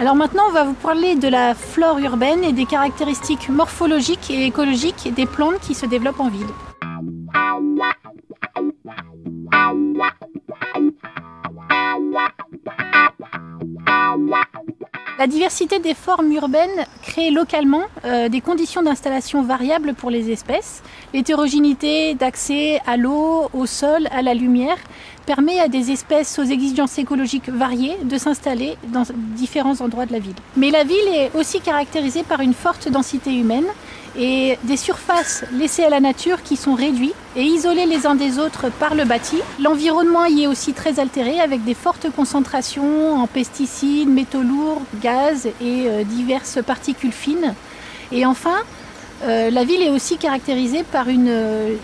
Alors maintenant, on va vous parler de la flore urbaine et des caractéristiques morphologiques et écologiques des plantes qui se développent en ville. La diversité des formes urbaines crée localement euh, des conditions d'installation variables pour les espèces. L'hétérogénéité d'accès à l'eau, au sol, à la lumière permet à des espèces aux exigences écologiques variées de s'installer dans différents endroits de la ville. Mais la ville est aussi caractérisée par une forte densité humaine et des surfaces laissées à la nature qui sont réduites et isolées les uns des autres par le bâti. L'environnement y est aussi très altéré avec des fortes concentrations en pesticides, métaux lourds, gaz et euh, diverses particules fines. Et enfin, euh, la ville est aussi caractérisée par une,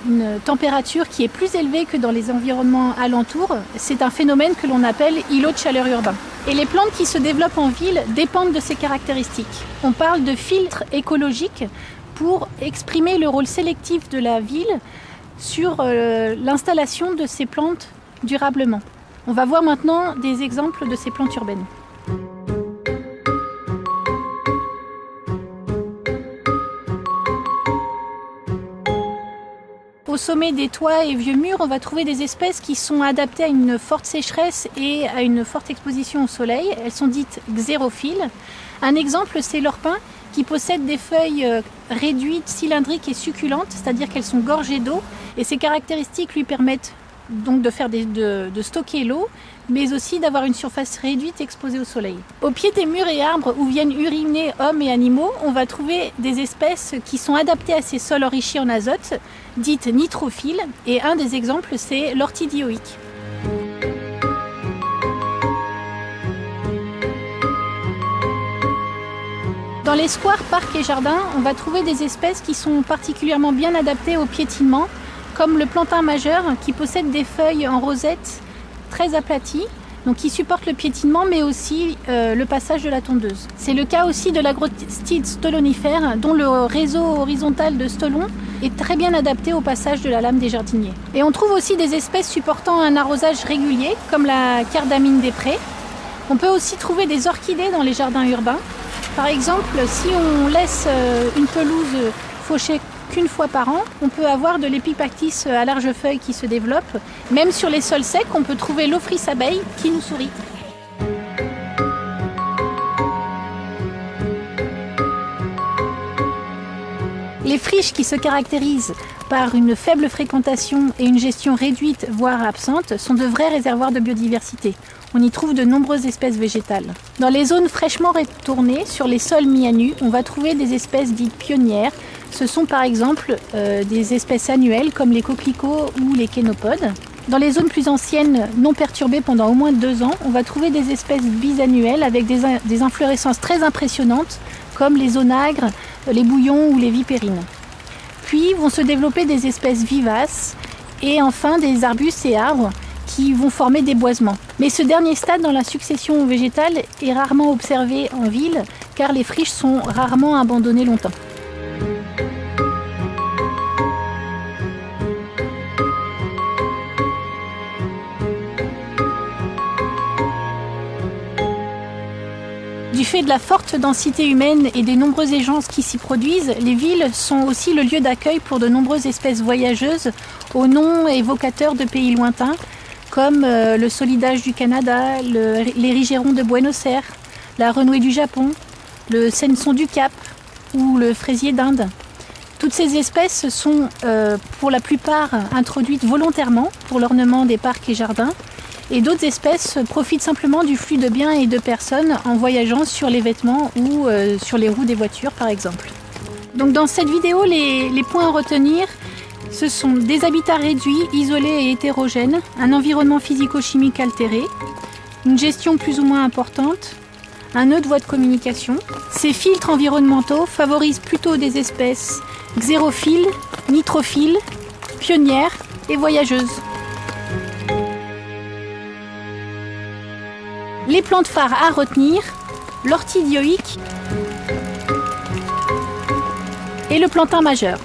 une, température qui est plus élevée que dans les environnements alentours. C'est un phénomène que l'on appelle îlot de chaleur urbain. Et les plantes qui se développent en ville dépendent de ces caractéristiques. On parle de filtres écologiques pour exprimer le rôle sélectif de la ville sur euh, l'installation de ces plantes durablement. On va voir maintenant des exemples de ces plantes urbaines. Au sommet des toits et vieux murs, on va trouver des espèces qui sont adaptées à une forte sécheresse et à une forte exposition au soleil. Elles sont dites xérophiles. Un exemple, c'est l'orpin qui possèdent des feuilles euh, réduites, cylindriques et succulentes, c'est-à-dire qu'elles sont gorgées d'eau. Et ces caractéristiques lui permettent donc de, stocker l'eau, mais aussi d'avoir une surface réduite exposée au soleil. Au pied des murs et arbres où viennent uriner hommes et animaux, on va trouver des espèces qui sont adaptées à ces sols enrichis en azote, dites nitrophiles, et un des exemples c'est l'ortidioïque. Dans les squares, parcs et jardins, on va trouver des espèces qui sont particulièrement bien adaptées au piétinement, comme le plantain majeur qui possède des feuilles en rosette très aplaties, donc qui supportent le piétinement mais aussi euh, le passage de la tondeuse. C'est le cas aussi de l'agrostide stolonifère dont le réseau horizontal de stolons est très bien adapté au passage de la lame des jardiniers. Et on trouve aussi des espèces supportant un arrosage régulier comme la cardamine des prés. On peut aussi trouver des orchidées dans les jardins urbains par exemple, si on laisse euh, une pelouse fauchée qu'une fois par an, on peut avoir de l'épipactis à large feuille qui se développe. Même sur les sols secs, on peut trouver l'ophrys abeille qui nous sourit. Les friches qui se caractérisent par une faible fréquentation et une gestion réduite, voire absente, sont de vrais réservoirs de biodiversité. On y trouve de nombreuses espèces végétales. Dans les zones fraîchement retournées, sur les sols mis à nu, on va trouver des espèces dites pionnières. Ce sont par exemple euh, des espèces annuelles comme les coquelicots ou les kénopodes. Dans les zones plus anciennes, non perturbées pendant au moins deux ans, on va trouver des espèces bisannuelles avec des, des inflorescences très impressionnantes comme les onagres, les bouillons ou les vipérines. Puis vont se développer des espèces vivaces et enfin des arbustes et arbres qui vont former des boisements. Mais ce dernier stade dans la succession végétale est rarement observé en ville car les friches sont rarement abandonnées longtemps. Du fait de la forte densité humaine et des nombreuses agences qui s'y produisent, les villes sont aussi le lieu d'accueil pour de nombreuses espèces voyageuses aux noms évocateurs de pays lointains, comme euh, le solidage du Canada, rigérons de Buenos Aires, la renouée du Japon, le senson du Cap ou le fraisier d'Inde. Toutes ces espèces sont euh, pour la plupart introduites volontairement pour l'ornement des parcs et jardins et d'autres espèces profitent simplement du flux de biens et de personnes en voyageant sur les vêtements ou euh, sur les roues des voitures par exemple. Donc dans cette vidéo, les, points à retenir, ce sont des habitats réduits, isolés et hétérogènes, un environnement physico-chimique altéré, une gestion plus ou moins importante, un nœud de voie de communication. Ces filtres environnementaux favorisent plutôt des espèces xérophiles, nitrophiles, pionnières et voyageuses. Les plantes phares à retenir, l'ortidioïque et le plantain majeur.